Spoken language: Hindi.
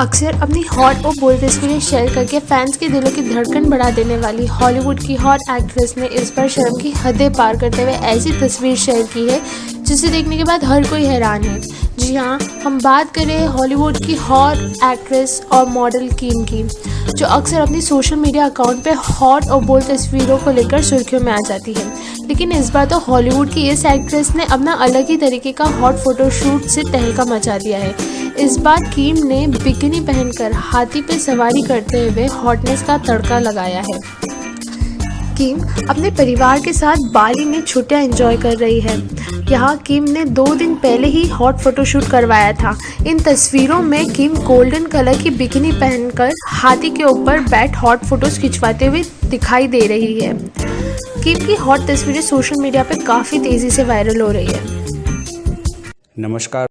अक्सर अपनी हॉट और बोल्ड तस्वीरें शेयर करके फैंस के दिलों की धड़कन बढ़ा देने वाली हॉलीवुड की हॉट एक्ट्रेस ने इस बार शर्म की हदें पार करते हुए ऐसी तस्वीर शेयर की है, जिसे देखने के बाद हर कोई हैरान है। जी हाँ हम बात करें हॉलीवुड की हॉट एक्ट्रेस और मॉडल कीम की, जो अक्सर अपनी सोशल मीडिया अकाउंट पर हॉट और बोल्ड तस्वीरों को लेकर सुर्खियों में आ जाती है। लेकिन इस बार तो हॉलीवुड की इस एक्ट्रेस ने अपना अलग ही तरीके का हॉट फोटोशूट से तहलका मचा दिया है। इस बार कीम ने बिकनी पहनकर हाथी पे सवारी करते हुए हॉटनेस का तड़का लगाया है। किम अपने परिवार के साथ बाली में छुट्टियाँ एंजॉय कर रही है। यहाँ किम ने दो दिन पहले ही हॉट फोटोशूट करवाया था। इन तस्वीरों में किम गोल्डन कलर की बिकनी पहनकर हाथी के ऊपर बैठ हॉट फ़ोटोज़ खिंचवाते हुए दिखाई दे रही है। किम की हॉट तस्वीरें सोशल मीडिया पर काफ़ी तेज़ी से वायरल हो रही है। नमस्कार।